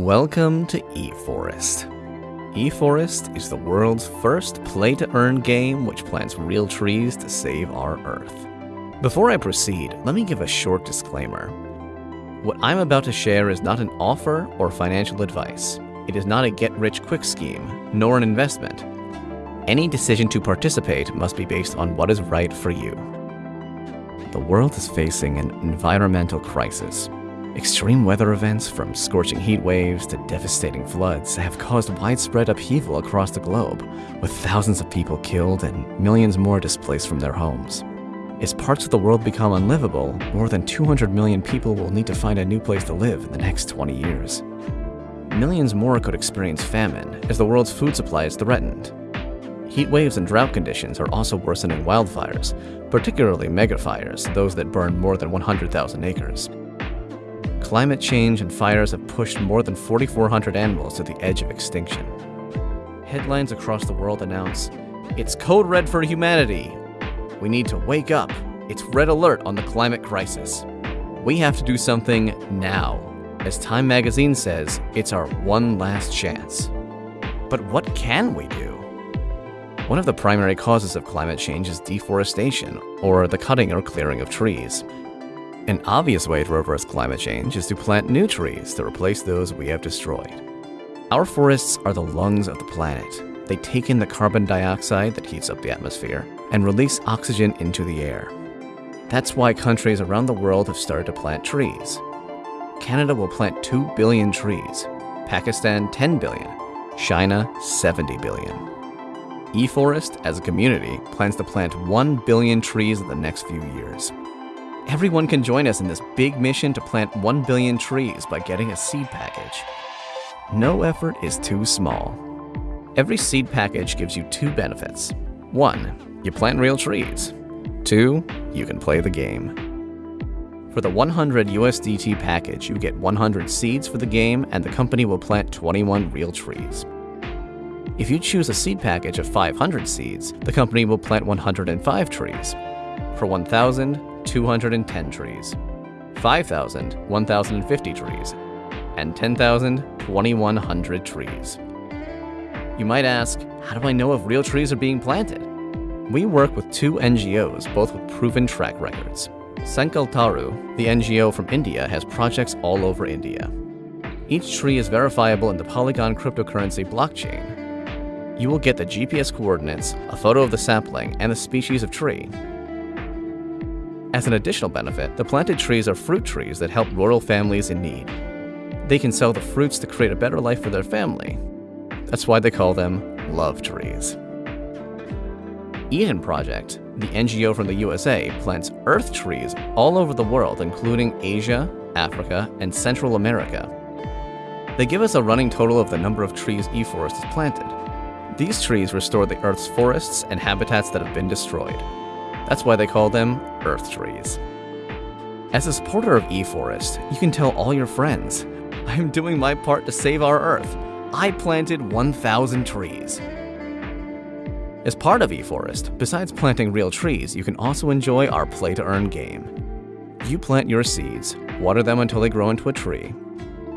Welcome to eForest. eForest is the world's first play to earn game which plants real trees to save our Earth. Before I proceed, let me give a short disclaimer. What I'm about to share is not an offer or financial advice. It is not a get rich quick scheme, nor an investment. Any decision to participate must be based on what is right for you. The world is facing an environmental crisis Extreme weather events, from scorching heat waves to devastating floods, have caused widespread upheaval across the globe, with thousands of people killed and millions more displaced from their homes. As parts of the world become unlivable, more than 200 million people will need to find a new place to live in the next 20 years. Millions more could experience famine, as the world's food supply is threatened. Heat waves and drought conditions are also worsening wildfires, particularly megafires, those that burn more than 100,000 acres climate change and fires have pushed more than 4,400 animals to the edge of extinction. Headlines across the world announce, It's code red for humanity. We need to wake up. It's red alert on the climate crisis. We have to do something now. As Time magazine says, it's our one last chance. But what can we do? One of the primary causes of climate change is deforestation, or the cutting or clearing of trees. An obvious way to reverse climate change is to plant new trees to replace those we have destroyed. Our forests are the lungs of the planet. They take in the carbon dioxide that heats up the atmosphere and release oxygen into the air. That's why countries around the world have started to plant trees. Canada will plant 2 billion trees, Pakistan 10 billion, China 70 billion. eForest, as a community, plans to plant 1 billion trees in the next few years. Everyone can join us in this big mission to plant 1 billion trees by getting a seed package. No effort is too small. Every seed package gives you two benefits. One, you plant real trees. Two, you can play the game. For the 100 USDT package, you get 100 seeds for the game and the company will plant 21 real trees. If you choose a seed package of 500 seeds, the company will plant 105 trees. For 1,000, 210 trees, 5,000, 1,050 trees, and 10,000, 2,100 trees. You might ask, how do I know if real trees are being planted? We work with two NGOs, both with proven track records. SankalpTaru, the NGO from India, has projects all over India. Each tree is verifiable in the Polygon cryptocurrency blockchain. You will get the GPS coordinates, a photo of the sapling, and the species of tree, as an additional benefit, the planted trees are fruit trees that help rural families in need. They can sell the fruits to create a better life for their family. That's why they call them love trees. Eden Project, the NGO from the USA, plants earth trees all over the world, including Asia, Africa, and Central America. They give us a running total of the number of trees eForest has planted. These trees restore the Earth's forests and habitats that have been destroyed. That's why they call them Earth trees. As a supporter of eForest, you can tell all your friends, I'm doing my part to save our Earth. I planted 1,000 trees. As part of eForest, besides planting real trees, you can also enjoy our play to earn game. You plant your seeds, water them until they grow into a tree,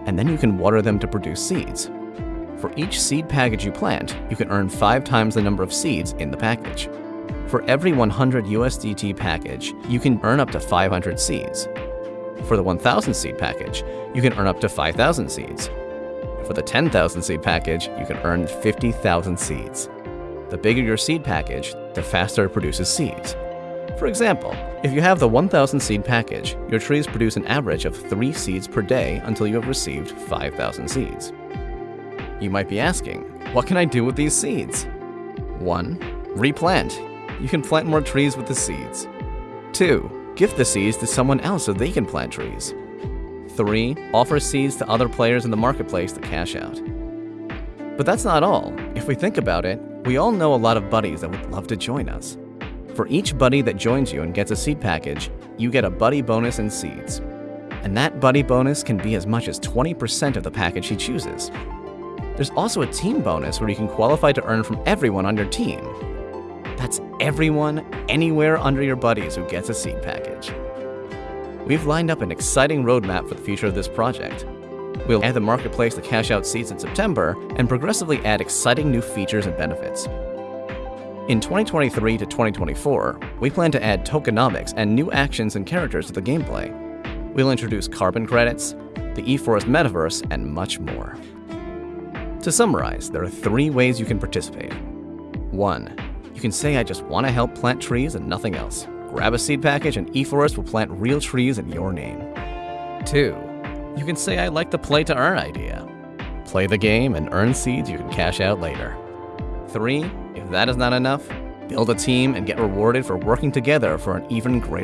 and then you can water them to produce seeds. For each seed package you plant, you can earn five times the number of seeds in the package. For every 100 USDT package, you can earn up to 500 seeds. For the 1000 seed package, you can earn up to 5000 seeds. For the 10,000 seed package, you can earn 50,000 seeds. The bigger your seed package, the faster it produces seeds. For example, if you have the 1000 seed package, your trees produce an average of 3 seeds per day until you have received 5000 seeds. You might be asking, what can I do with these seeds? 1. Replant you can plant more trees with the seeds. 2. Gift the seeds to someone else so they can plant trees. 3. Offer seeds to other players in the marketplace to cash out. But that's not all. If we think about it, we all know a lot of buddies that would love to join us. For each buddy that joins you and gets a seed package, you get a buddy bonus in seeds. And that buddy bonus can be as much as 20% of the package he chooses. There's also a team bonus where you can qualify to earn from everyone on your team, everyone, anywhere under your buddies who gets a seed package. We've lined up an exciting roadmap for the future of this project. We'll add the marketplace to cash out seeds in September and progressively add exciting new features and benefits. In 2023 to 2024, we plan to add tokenomics and new actions and characters to the gameplay. We'll introduce carbon credits, the eForest metaverse, and much more. To summarize, there are three ways you can participate. 1. You can say I just want to help plant trees and nothing else. Grab a seed package and eForest will plant real trees in your name. 2. You can say I like the play to earn idea. Play the game and earn seeds you can cash out later. 3. If that is not enough, build a team and get rewarded for working together for an even greater